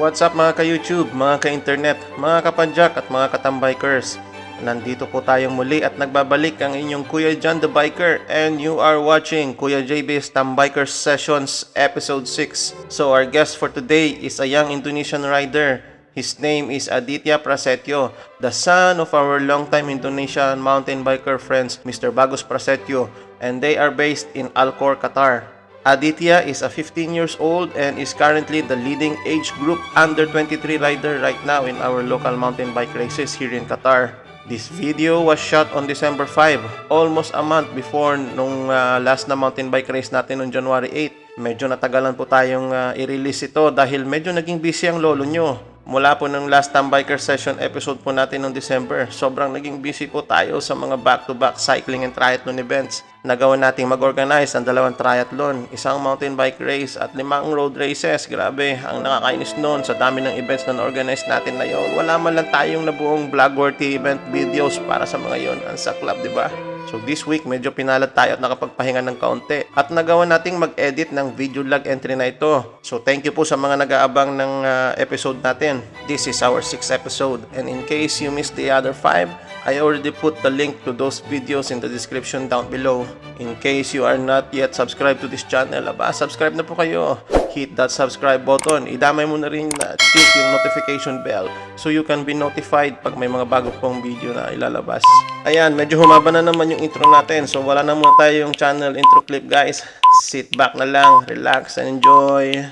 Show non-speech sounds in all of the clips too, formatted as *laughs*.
What's up mga ka-YouTube, mga ka-internet, mga kapadyak at mga katambikers? Nandito po tayong muli at nagbabalik ang inyong Kuya John the Biker and you are watching Kuya JB's Tambikers Sessions Episode 6. So our guest for today is a young Indonesian rider. His name is Aditya Prasetyo, the son of our longtime Indonesian mountain biker friends Mr. Bagus Prasetyo and they are based in Alcor, Qatar. Aditya is a 15 years old and is currently the leading age group under 23 rider right now in our local mountain bike races here in Qatar. This video was shot on December 5, almost a month before nung uh, last na mountain bike race natin noong January 8. Medyo natagalan po tayong uh, i-release ito dahil medyo naging busy ang lolo nyo. Mula po ng last time biker session episode po natin noong December, sobrang naging busy po tayo sa mga back-to-back cycling and triathlon events. Nagawa nating mag-organize ang dalawang triathlon, isang mountain bike race at limang road races. Grabe, ang nakakainis noon sa dami ng events na na-organize natin na yon. Wala man lang tayong nabuong vlog-worthy event videos para sa mga yon. Ang saklap, di ba? So this week, medyo pinalad tayo at nakapagpahinga ng kaunti. At nagawa nating mag-edit ng video log entry na ito. So thank you po sa mga nag-aabang ng uh, episode natin. This is our 6th episode. And in case you missed the other 5, I already put the link to those videos in the description down below. In case you are not yet subscribed to this channel, aba, subscribe na po kayo. Hit that subscribe button. Idamay mo na rin na click yung notification bell so you can be notified pag may mga bago pong video na ilalabas. Ayan, medyo humaba na naman yung intro natin. So wala na muna tayong channel intro clip guys. Sit back na lang, relax and enjoy.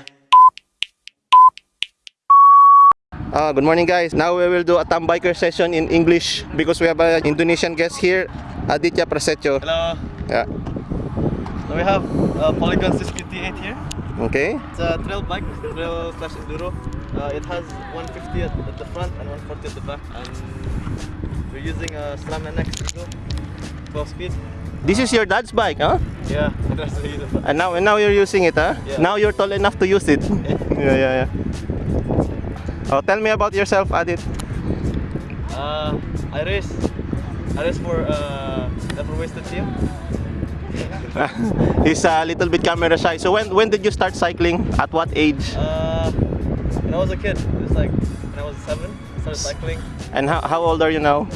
Ah, good morning guys. Now we will do a tambiker session in English because we have an Indonesian guest here, Aditya Prasetyo. Hello. Yeah. So we have uh, Polygon 658 here. Okay. It's a trail bike, trail slash enduro. Uh, it has 150 at, at the front and 140 at the back, and we're using a SRAM NX Eagle, 12 speed. This is your dad's bike, huh? Yeah, *laughs* that's the. And now and now you're using it, huh? Yeah. Now you're tall enough to use it. *laughs* yeah, yeah, yeah. Oh, tell me about yourself, Adit. Uh, I race. I race for uh, never wasted team. *laughs* He's a little bit camera shy. So when when did you start cycling? At what age? Uh, when I was a kid, it was like when I was seven, I started cycling. And how, how old are you now?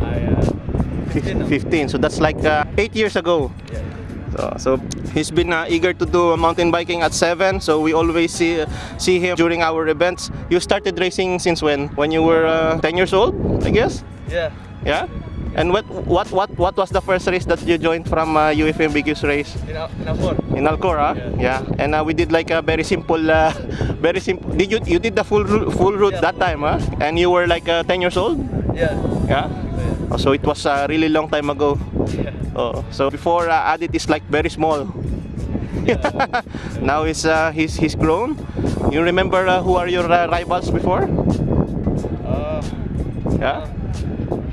I uh, 15 now. 15. So that's like uh, 8 years ago. Yeah. So, so he's been uh, eager to do mountain biking at 7. So we always see see him during our events. You started racing since when? When you were uh, 10 years old, I guess? Yeah. Yeah? And what what what what was the first race that you joined from uh, UFM Biggest Race? In, Al- in Al Khor. In Al Khor, huh? Yeah. Yeah. And uh, we did like a very simple, uh, *laughs* very simple. Did you you did the full full route Yeah, that time, huh? And you were like uh, 10 years old. Yeah. Yeah. Yeah. Oh, so it was a really long time ago. Yeah. Oh, so before uh, Adit is like very small. *laughs* now he's uh, he's he's grown. You remember uh, who are your uh, rivals before? Uh, Yeah.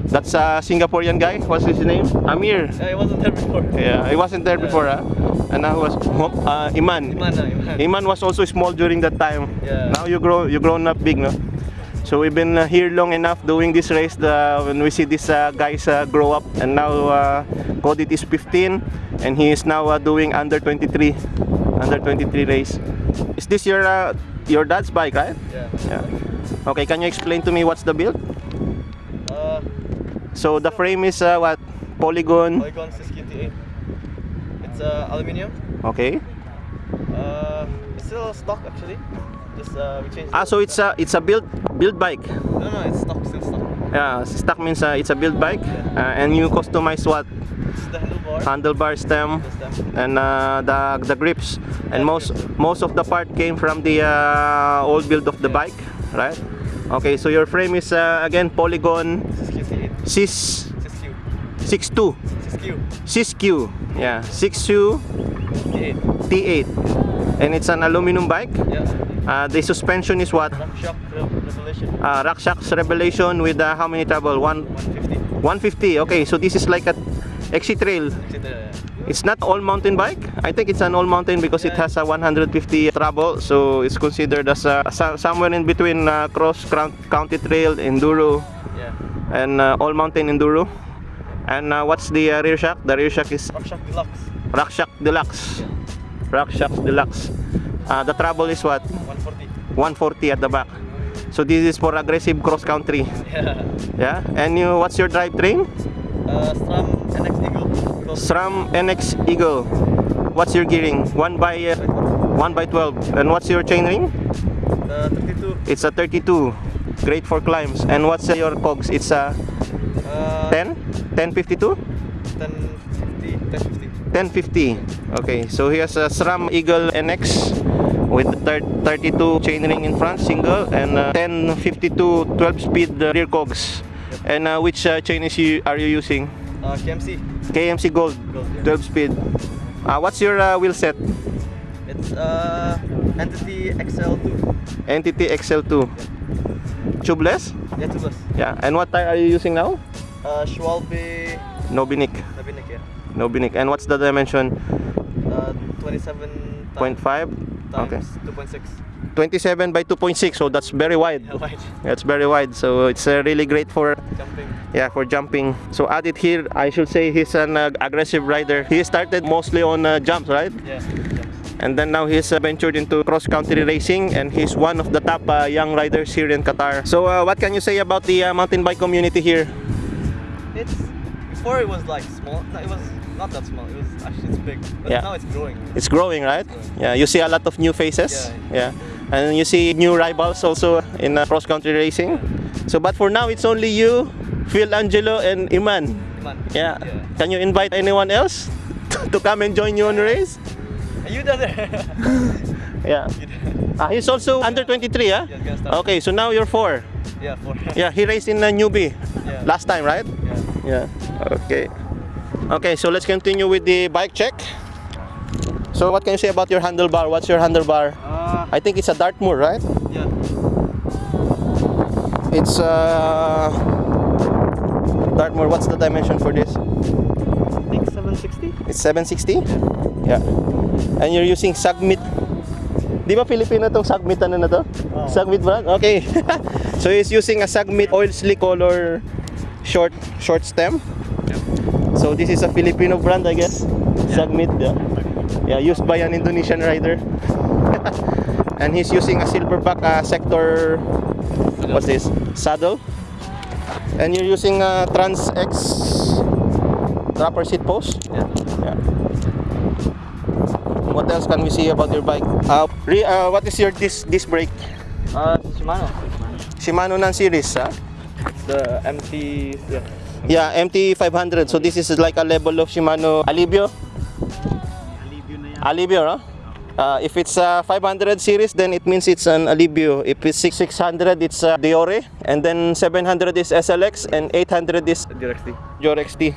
That's a Singaporean guy. What's his name? Amir. yeah, he wasn't there before. Yeah, he wasn't there Yeah. before, huh? And now was uh, Iman. Iman, uh, Iman. Iman was also small during that time. Yeah. Now you grow you grown up big, no? So we've been uh, here long enough doing this race. The, when we see these uh, guys uh, grow up, and now uh, is 15, and he is now uh, doing under 23, under 23 race. Is this your uh, your dad's bike, right? Yeah. Yeah. Okay, can you explain to me what's the build? Uh, So the frame is uh, what? Polygon. Polygon 6KT8. It's uh, aluminium. Okay. Uh, it's still stock actually. Just uh, we changed. Ah, so it's a it's a build build bike. No, no, it's stock, still stock. Yeah, stock means uh, it's a build bike, uh, and you customize what the handlebar. handlebar stem the stem. and uh, the the grips, and most most of the part came from the uh, old build of the Yeah. bike, right? Okay, so your frame is uh, again Polygon 6KT8. 6 6Q. 62 6Q. 6Q, yeah 6Q T8. T8, and it's an aluminum bike. Yeah. Uh, the suspension is what? Re- revelation. Uh, RockShox Revelation with uh, how many travel? One 150. 150. Okay, so this is like a XC Trail. Yeah. It's not all mountain bike. I think it's an all mountain because it has a 150 travel, so it's considered as a, so- somewhere in between uh, cross country trail, enduro, Yeah. and uh, all mountain enduro. And uh, what's the uh, rear shock? The rear shock is RockShox Deluxe. Rock Shock Deluxe. RockShox Deluxe. Uh, the travel is what? 140. 140 at the back. So this is for aggressive cross country. Yeah. Yeah. And you, what's your drivetrain? Uh, SRAM NX Eagle. SRAM NX Eagle. What's your gearing? One by uh, one by 12. And what's your chain ring? uh, 32. It's a 32. Great for climbs. And what's uh, your cogs? It's a Uh, 10, 1052, 1050. 1050. 1050. Okay. So he has a SRAM Eagle NX with 32 chainring in front, single, and uh, 1052 12 speed uh, rear cogs. And uh, which uh, chain is you, are you using? Uh, KMC. KMC Gold, Gold, yeah. 12 speed. Uh, what's your uh, wheel set? It's uh, Entity XL2. Entity XL2. Tubeless? Yeah, tubeless. Yeah. And what tire are you using now? Uh, Schwalbe Nobby Nic. Nabinik, yeah. Nobby Nic. And what's the dimension? Uh, 27 0.5? times Okay. 2.6. 27 by 2.6, so that's very wide. Yeah, wide. That's very wide, so it's uh, really great for Jumping. yeah for jumping. So Adit here, I should say he's an uh, aggressive rider. He started mostly on uh, jumps, right? Yeah. jumps. And then now he's uh, ventured into cross country racing, and he's one of the top uh, young riders here in Qatar. So uh, what can you say about the uh, mountain bike community here? It's before it was like small. No, it was not that small. It was actually it's big. But Yeah. now it's growing. It's growing, right? Yeah, you see a lot of new faces. Yeah. Yeah, and you see new rivals also in uh, cross country racing. So, but for now, it's only you, Phil Angelo, and Iman. Man. Yeah. Yeah. Can you invite anyone else *laughs* to come and join you on the race? Are you there? *laughs* Yeah. *laughs* Ah, he's also under 23, yeah? Yeah. Okay, so now you're four. yeah, for Yeah, he raced in a newbie Yeah. last time, right? Yeah. Yeah. Okay. Okay, so let's continue with the bike check. So what can you say about your handlebar? What's your handlebar? Uh, I think it's a Dartmoor, right? yeah. It's uh Dartmoor. What's the dimension for this? I think 760. It's 760? Yeah. And you're using Sagmit. Di ba Filipino tong Sagmit ano na to? Oo. Sagmit brand? Okay. *laughs* so he's using a Sagmit oil slick color short short stem. So this is a Filipino brand I guess. Sagmit. Yeah. yeah, used by an Indonesian rider. *laughs* and he's using a silverback uh, sector what's this? Saddle. And you're using a Trans X dropper seat post. Yeah. Yeah. What else can we see about your bike? Uh, re, uh, what is your disc, disc brake? Uh, Shimano. Shimano nan series, ha? The MT. Yeah. Yeah, MT500. So this is like a level of Shimano Alivio. Alivio, no? Uh, if it's a 500 series, then it means it's an Alivio. If it's 600, it's a Deore. And then 700 is SLX, and 800 is Directly. Jor XT.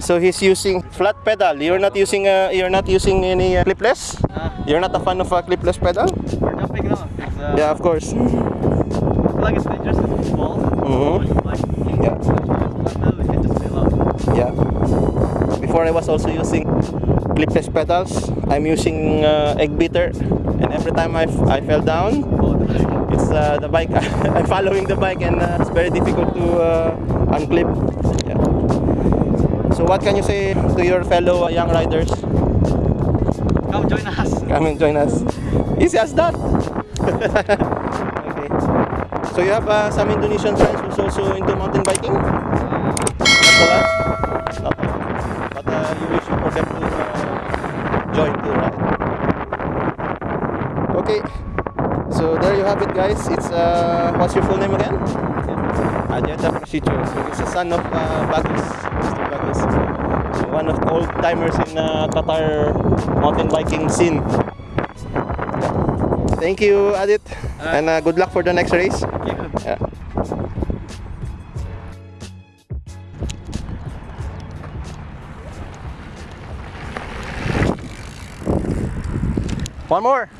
So he's using flat pedal. You're not using uh, you're not using any uh, clipless. Ah, You're not a fan of a clipless pedal? we're jumping now. Uh, Yeah, of course. Like it's dangerous if it's small. Mhm. Like, Yeah. Before I was also using clipless pedals. I'm using uh, egg beater, and every time I, f- I fell down, it's uh, the bike. *laughs* I'm following the bike, and uh, it's very difficult to uh, unclip. Yeah. So what can you say to your fellow young riders? Come join us. Come and join us. Easy as that. *laughs* okay. So you have uh, some Indonesian friends who's also into mountain biking? Not a lot? Not a lot. You wish for them to uh, join too, right? Okay. So there you have it guys. It's uh, what's your full name again? Aditya Prasetyo. So he's a son of uh, Bagus, Mr. Bagus. So one of the old timers in uh, Qatar mountain biking scene. Thank you, Adit, and uh, good luck for the next race. One more.